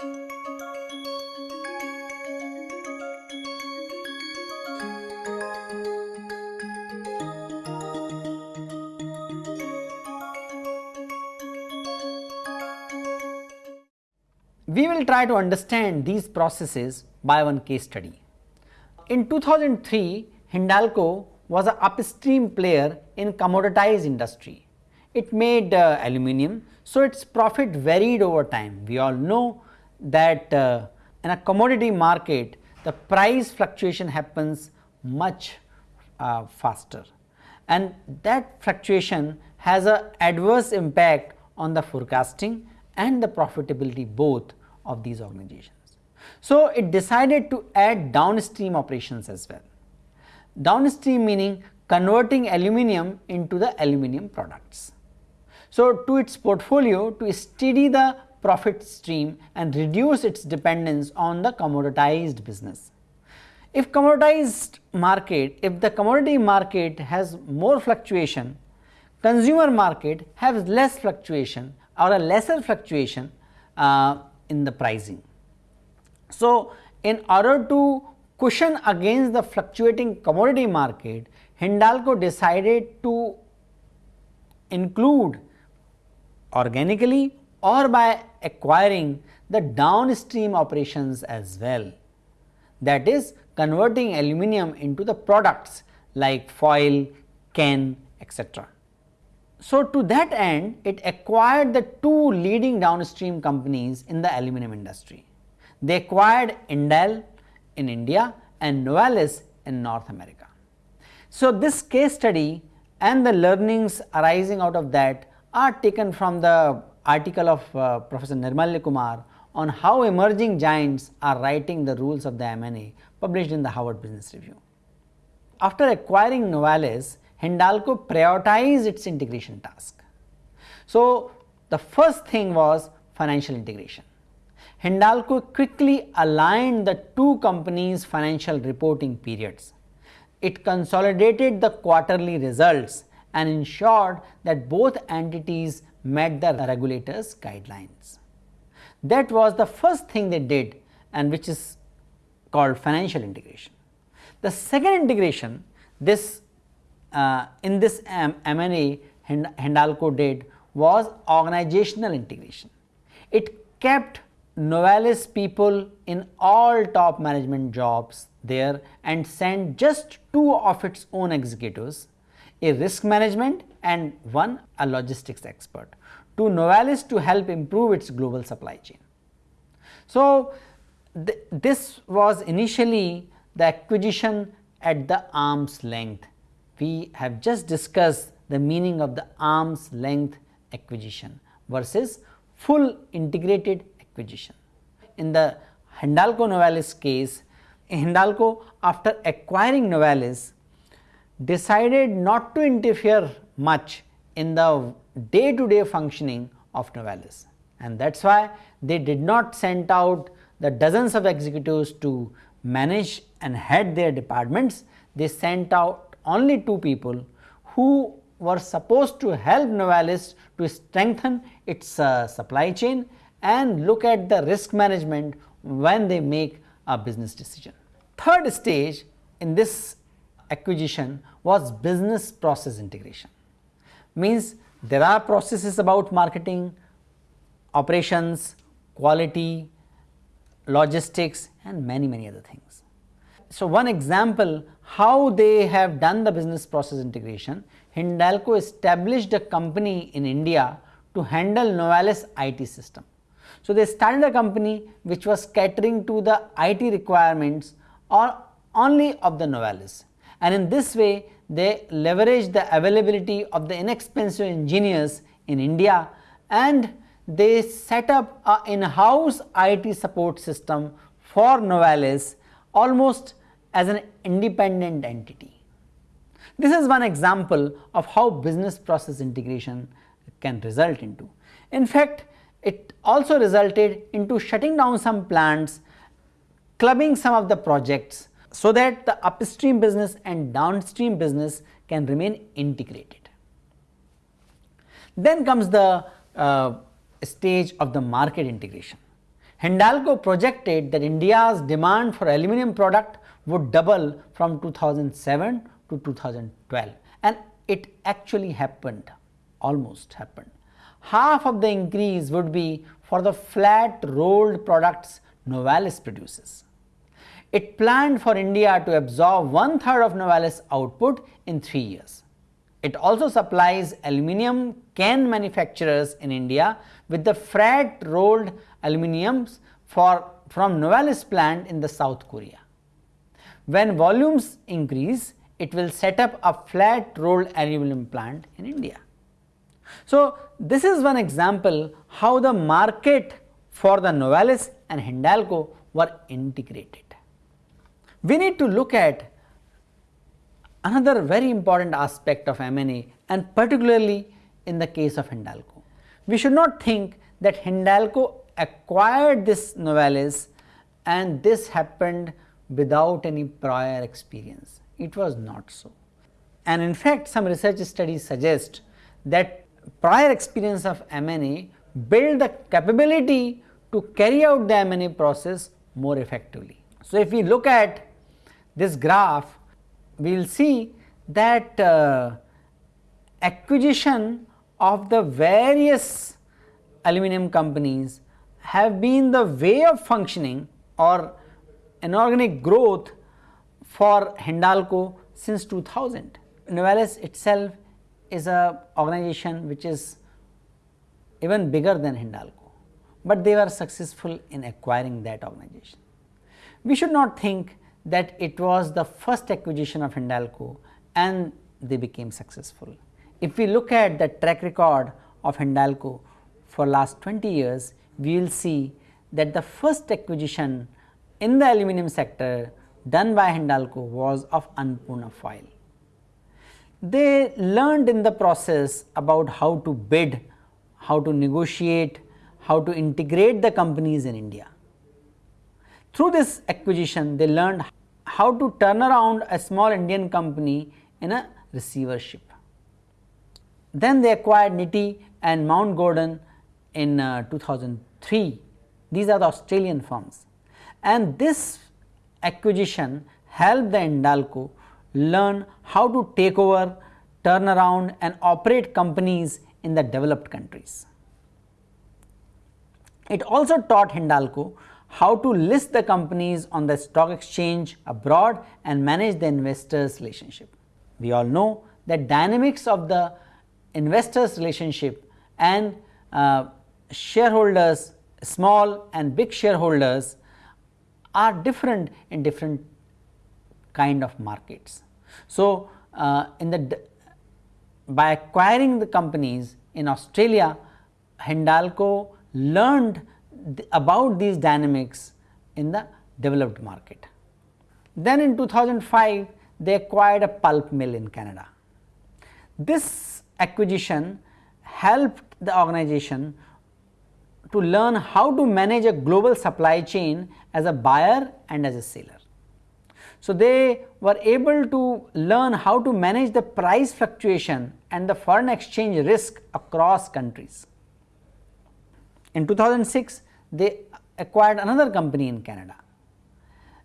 We will try to understand these processes by one case study. In 2003, Hindalco was an upstream player in commoditized industry. It made uh, aluminum, so its profit varied over time. We all know that uh, in a commodity market, the price fluctuation happens much uh, faster and that fluctuation has a adverse impact on the forecasting and the profitability both of these organizations. So, it decided to add downstream operations as well. Downstream meaning converting aluminum into the aluminum products. So, to its portfolio to steady the profit stream and reduce its dependence on the commoditized business. If commoditized market, if the commodity market has more fluctuation, consumer market has less fluctuation or a lesser fluctuation uh, in the pricing. So, in order to cushion against the fluctuating commodity market, Hindalco decided to include organically or by acquiring the downstream operations as well. That is converting aluminum into the products like foil, can, etc. So, to that end it acquired the two leading downstream companies in the aluminum industry. They acquired Indal in India and Novelis in North America. So, this case study and the learnings arising out of that are taken from the article of uh, Professor Nirmalya Kumar on how emerging giants are writing the rules of the M&A published in the Harvard Business Review. After acquiring Novelis, Hindalco prioritized its integration task. So, the first thing was financial integration. Hindalco quickly aligned the two companies financial reporting periods. It consolidated the quarterly results and ensured that both entities met the regulators guidelines. That was the first thing they did and which is called financial integration. The second integration this uh, in this M&A Hindalco did was organizational integration. It kept Novelis people in all top management jobs there and sent just two of its own executives, a risk management and one a logistics expert to Novelis to help improve its global supply chain. So, th this was initially the acquisition at the arm's length we have just discussed the meaning of the arm's length acquisition versus full integrated acquisition. In the Hindalco Novelis case, Hindalco after acquiring Novelis decided not to interfere much in the day to day functioning of Novelis and that is why they did not send out the dozens of executives to manage and head their departments, they sent out only two people who were supposed to help Novelis to strengthen its uh, supply chain and look at the risk management when they make a business decision. Third stage in this acquisition was business process integration. Means there are processes about marketing, operations, quality, logistics and many many other things. So, one example how they have done the business process integration, Hindalco established a company in India to handle Novelis IT system. So, they started a company which was catering to the IT requirements or only of the Novelis and in this way they leverage the availability of the inexpensive engineers in India and they set up a in-house IT support system for Novelis almost as an independent entity. This is one example of how business process integration can result into. In fact, it also resulted into shutting down some plants, clubbing some of the projects so that the upstream business and downstream business can remain integrated. Then comes the uh, stage of the market integration. Hindalco projected that India's demand for aluminum product would double from 2007 to 2012 and it actually happened, almost happened. Half of the increase would be for the flat rolled products Novelis produces. It planned for India to absorb one third of Novelis output in 3 years. It also supplies aluminum can manufacturers in India with the flat rolled aluminiums for from Novelis plant in the South Korea. When volumes increase, it will set up a flat rolled aluminum plant in India. So, this is one example how the market for the Novelis and Hindalco were integrated. We need to look at another very important aspect of M&A and particularly in the case of Hindalco. We should not think that Hindalco acquired this Novelis and this happened without any prior experience. It was not so. And in fact, some research studies suggest that prior experience of M&A build the capability to carry out the M&A process more effectively. So, if we look at this graph, we will see that uh, acquisition of the various aluminum companies have been the way of functioning or inorganic growth for Hindalco since 2000. Novelis itself is a organization which is even bigger than Hindalco, but they were successful in acquiring that organization. We should not think that it was the first acquisition of Hindalco and they became successful. If we look at the track record of Hindalco for last 20 years, we will see that the first acquisition in the aluminum sector done by Hindalco was of Annapurna Foil. They learned in the process about how to bid, how to negotiate, how to integrate the companies in India. Through this acquisition, they learned how to turn around a small Indian company in a receivership. Then they acquired Nifty and Mount Gordon in uh, 2003. These are the Australian firms. And this acquisition helped the Hindalco learn how to take over, turn around and operate companies in the developed countries. It also taught Hindalco how to list the companies on the stock exchange abroad and manage the investors relationship. We all know that dynamics of the investors relationship and uh, shareholders small and big shareholders are different in different kind of markets. So, uh, in the by acquiring the companies in Australia, Hindalco learned th about these dynamics in the developed market. Then in 2005, they acquired a pulp mill in Canada. This acquisition helped the organization to learn how to manage a global supply chain as a buyer and as a seller. So, they were able to learn how to manage the price fluctuation and the foreign exchange risk across countries. In 2006, they acquired another company in Canada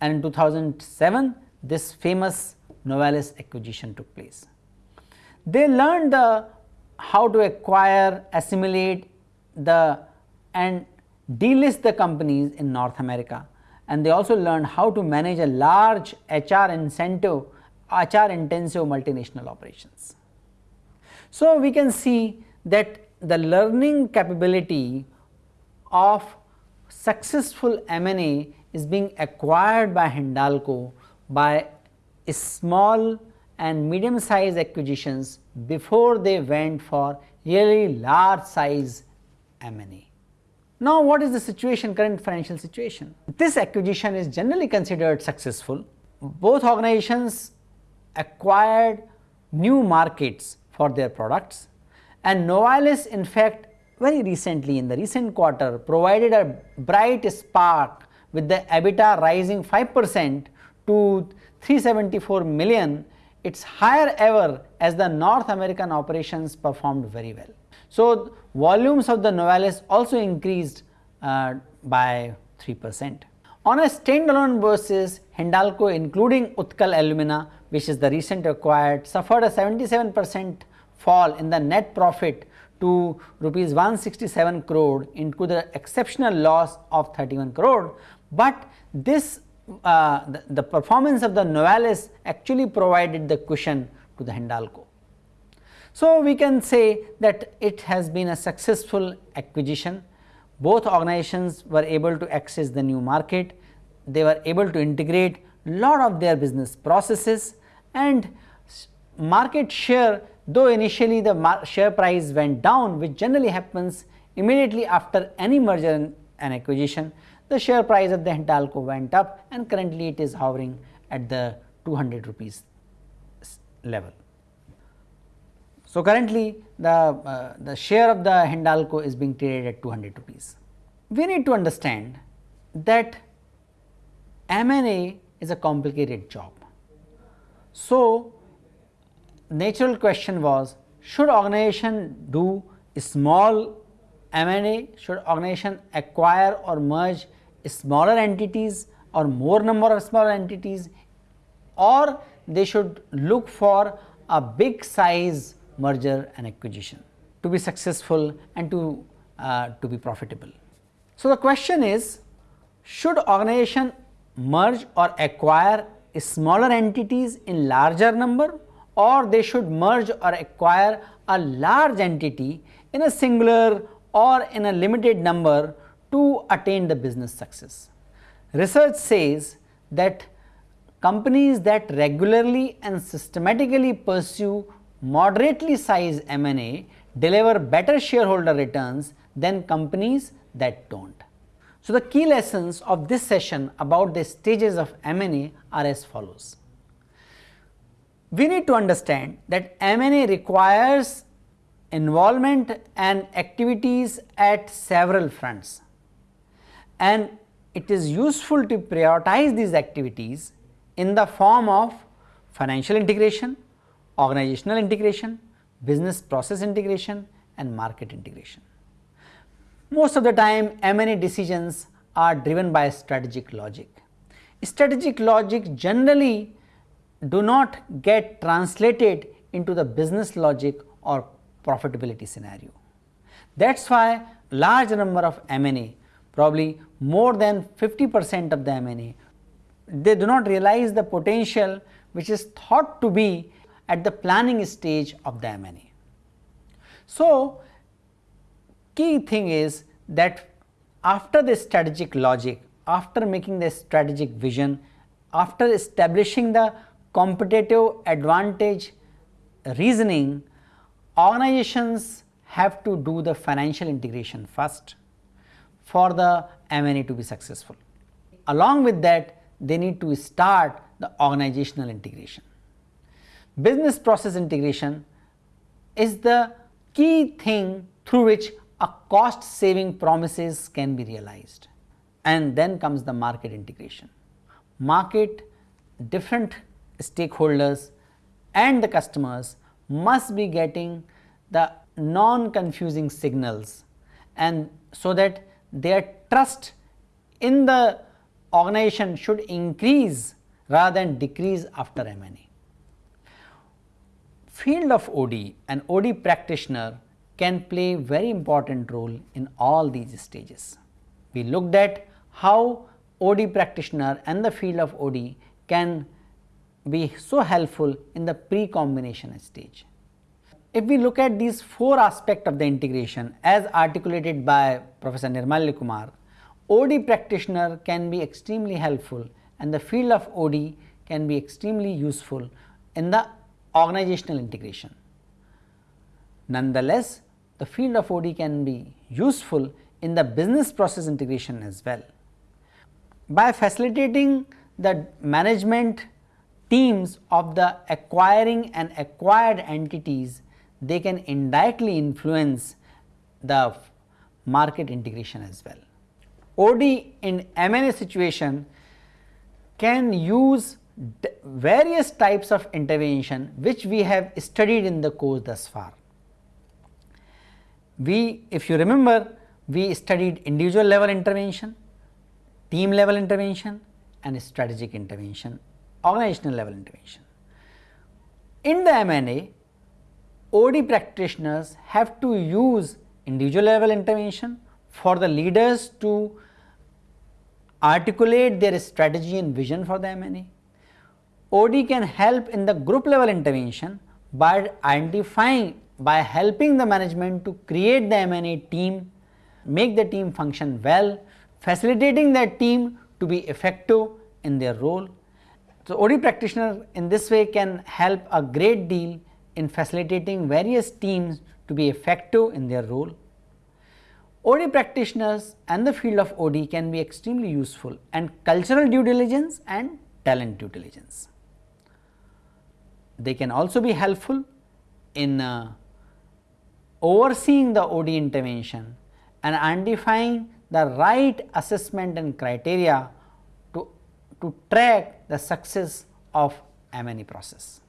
and in 2007 this famous Novelis acquisition took place. They learned the how to acquire, assimilate the and delist the companies in North America and they also learned how to manage a large HR incentive, HR intensive multinational operations. So, we can see that the learning capability of successful M&A is being acquired by Hindalco by small and medium size acquisitions before they went for really large size M&A. Now, what is the situation current financial situation? This acquisition is generally considered successful. Both organizations acquired new markets for their products and Novelis in fact very recently in the recent quarter provided a bright spark with the EBITDA rising 5 percent to 374 million, its higher ever as the North American operations performed very well. So, volumes of the Novelis also increased uh, by 3 percent. On a standalone basis, Hindalco including Utkal Alumina which is the recent acquired suffered a 77 percent fall in the net profit to rupees 167 crore into the exceptional loss of 31 crore, but this uh, the, the, performance of the Novelis actually provided the cushion to the Hindalco. So, we can say that it has been a successful acquisition. Both organizations were able to access the new market, they were able to integrate lot of their business processes and market share though initially the share price went down which generally happens immediately after any merger and acquisition, the share price of the Hindalco went up and currently it is hovering at the 200 rupees level. So, currently the, uh, the share of the Hindalco is being traded at 200 rupees. We need to understand that M&A is a complicated job. So, natural question was should organization do small M&A, should organization acquire or merge smaller entities or more number of smaller entities? Or they should look for a big size merger and acquisition to be successful and to, uh, to be profitable. So, the question is should organization merge or acquire smaller entities in larger number or they should merge or acquire a large entity in a singular or in a limited number to attain the business success. Research says that companies that regularly and systematically pursue moderately sized M&A deliver better shareholder returns than companies that do not. So, the key lessons of this session about the stages of M&A are as follows. We need to understand that M&A requires involvement and activities at several fronts and it is useful to prioritize these activities in the form of financial integration, organizational integration, business process integration and market integration. Most of the time M&A decisions are driven by strategic logic. Strategic logic generally do not get translated into the business logic or profitability scenario. That is why large number of M&A probably more than 50 percent of the M&A they do not realize the potential which is thought to be at the planning stage of the M&A. So, key thing is that after the strategic logic, after making the strategic vision, after establishing the competitive advantage reasoning, organizations have to do the financial integration first for the M&A to be successful. Along with that, they need to start the organizational integration. Business process integration is the key thing through which a cost saving promises can be realized and then comes the market integration. Market different stakeholders and the customers must be getting the non confusing signals and so that their trust in the organization should increase rather than decrease after M&A field of OD and OD practitioner can play very important role in all these stages. We looked at how OD practitioner and the field of OD can be so helpful in the pre-combination stage. If we look at these four aspects of the integration as articulated by Professor Nirmalya Kumar, OD practitioner can be extremely helpful and the field of OD can be extremely useful in the organizational integration. Nonetheless, the field of OD can be useful in the business process integration as well. By facilitating the management teams of the acquiring and acquired entities, they can indirectly influence the market integration as well. OD in M&A situation can use various types of intervention which we have studied in the course thus far. We if you remember we studied individual level intervention, team level intervention and strategic intervention, organizational level intervention. In the M&A, OD practitioners have to use individual level intervention for the leaders to articulate their strategy and vision for the M&A. OD can help in the group level intervention by identifying by helping the management to create the M&A team, make the team function well, facilitating that team to be effective in their role. So, OD practitioner in this way can help a great deal in facilitating various teams to be effective in their role. OD practitioners and the field of OD can be extremely useful and cultural due diligence and talent due diligence. They can also be helpful in uh, overseeing the OD intervention and identifying the right assessment and criteria to, track the success of M&A process.